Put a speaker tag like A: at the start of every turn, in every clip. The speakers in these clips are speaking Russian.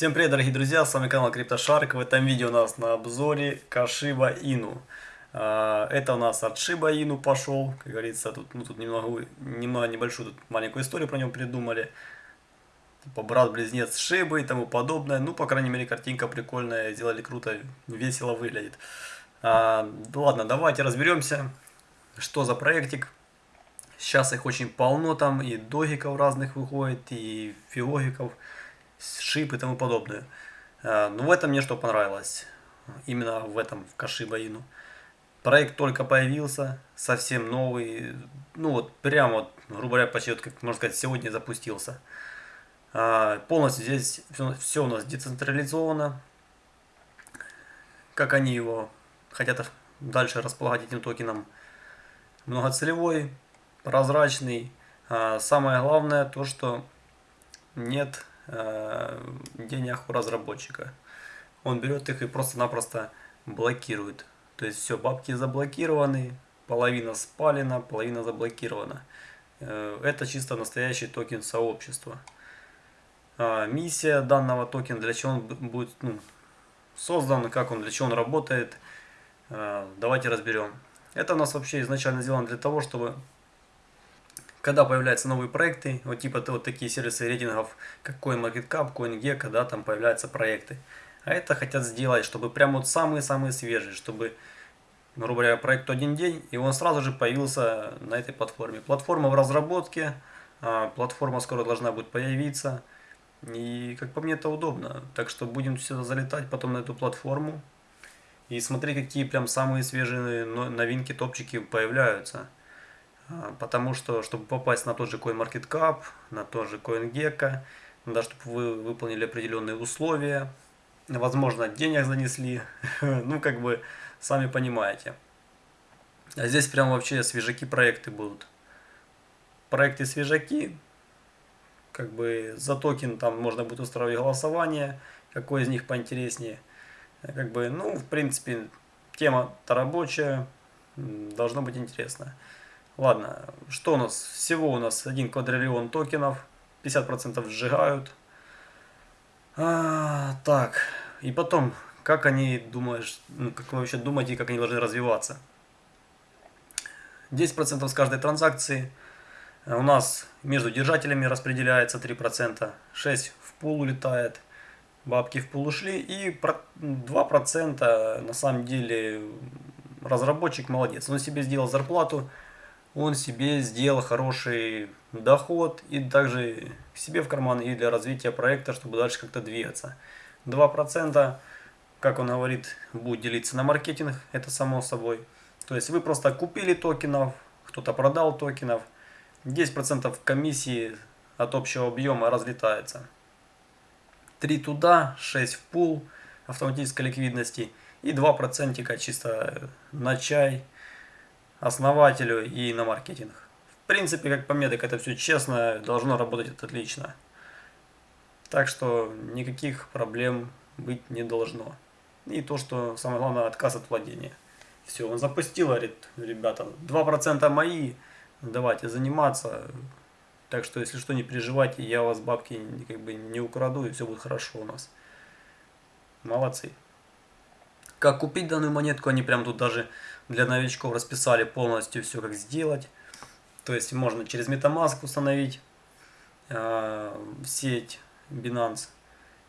A: Всем привет, дорогие друзья, с вами канал CryptoShark. В этом видео у нас на обзоре Кашиба Ину. А, это у нас от Shiba Inu пошел, как говорится, тут, ну, тут немного, немного небольшую, тут маленькую историю про него придумали. Типа брат-близнец Шибы и тому подобное. Ну, по крайней мере, картинка прикольная, сделали круто, весело выглядит. А, ладно, давайте разберемся, что за проектик. Сейчас их очень полно там, и догиков разных выходит, и филогиков шип и тому подобное. А, Но ну, в этом мне что понравилось, именно в этом, в Кашибаину. Проект только появился, совсем новый, ну вот прямо вот, грубо говоря, почти вот, как можно сказать, сегодня запустился. А, полностью здесь все, все у нас децентрализовано. Как они его хотят дальше располагать этим токеном. Многоцелевой, прозрачный. А, самое главное то, что нет денег у разработчика. Он берет их и просто-напросто блокирует. То есть все, бабки заблокированы, половина спалена, половина заблокирована. Э, это чисто настоящий токен сообщества. А, миссия данного токена, для чего он будет ну, создан, как он, для чего он работает, э, давайте разберем. Это у нас вообще изначально сделано для того, чтобы когда появляются новые проекты, вот типа вот такие сервисы рейтингов, как CoinMarketCap, CoinGecko, да, там появляются проекты. А это хотят сделать, чтобы прям вот самые-самые свежие, чтобы, грубо говоря, проект один день, и он сразу же появился на этой платформе. Платформа в разработке, а, платформа скоро должна будет появиться, и как по мне это удобно. Так что будем сюда залетать потом на эту платформу и смотреть, какие прям самые свежие новинки, топчики появляются. А, потому что, чтобы попасть на тот же CoinMarketCap, на тот же CoinGecko, надо, чтобы вы выполнили определенные условия, возможно, денег занесли, ну, как бы, сами понимаете. А здесь прям вообще свежаки проекты будут. Проекты свежаки, как бы за токен там можно будет устраивать голосование, какой из них поинтереснее. Как бы, ну, в принципе, тема-то рабочая, должно быть интересно. Ладно, что у нас? Всего у нас 1 квадриллион токенов, 50% сжигают. А, так, и потом, как они думаешь, ну, как вы вообще думаете, как они должны развиваться? 10% с каждой транзакции. У нас между держателями распределяется 3%, 6% в пул улетает, бабки в пул ушли, и 2% на самом деле разработчик молодец. Он себе сделал зарплату он себе сделал хороший доход и также себе в карман и для развития проекта, чтобы дальше как-то двигаться. 2%, как он говорит, будет делиться на маркетинг, это само собой. То есть вы просто купили токенов, кто-то продал токенов, 10% комиссии от общего объема разлетается. 3 туда, 6 в пул автоматической ликвидности и 2% чисто на чай, основателю и на маркетинг. В принципе, как по мне, так это все честно, должно работать отлично. Так что никаких проблем быть не должно. И то, что самое главное, отказ от владения. Все, он запустил, говорит, ребята, 2% мои, давайте заниматься. Так что, если что, не переживайте, я у вас бабки как бы не украду, и все будет хорошо у нас. Молодцы. Как купить данную монетку, они прям тут даже для новичков расписали полностью все, как сделать. То есть можно через Metamask установить э, сеть Binance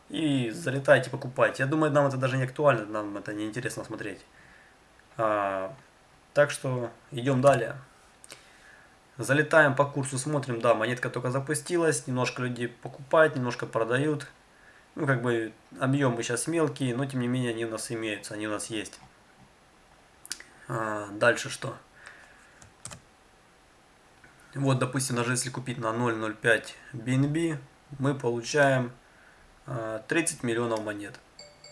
A: и залетайте, покупайте. Я думаю, нам это даже не актуально, нам это не интересно смотреть. А, так что идем далее. Залетаем по курсу, смотрим, да, монетка только запустилась, немножко людей покупают, немножко продают. Ну, как бы объемы сейчас мелкие, но тем не менее они у нас имеются, они у нас есть. А, дальше что? Вот, допустим, даже если купить на 0.05 BNB, мы получаем 30 а, миллионов монет.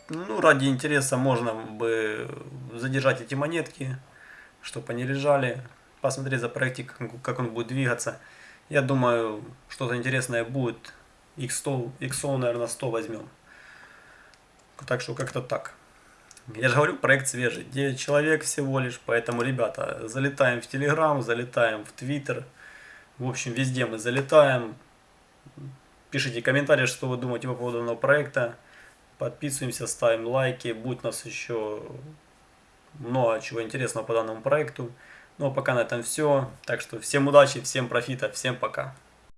A: Ну, ради интереса можно бы задержать эти монетки, чтобы они лежали, посмотреть за проектик, как он будет двигаться. Я думаю, что-то интересное будет X100, X100, наверное, 100 возьмем. Так что как-то так. Я же говорю, проект свежий. 9 человек всего лишь. Поэтому, ребята, залетаем в Telegram, залетаем в Twitter. В общем, везде мы залетаем. Пишите комментарии, что вы думаете по поводу данного проекта. Подписываемся, ставим лайки. Будет у нас еще много чего интересного по данному проекту. Ну а пока на этом все. Так что всем удачи, всем профита, всем пока.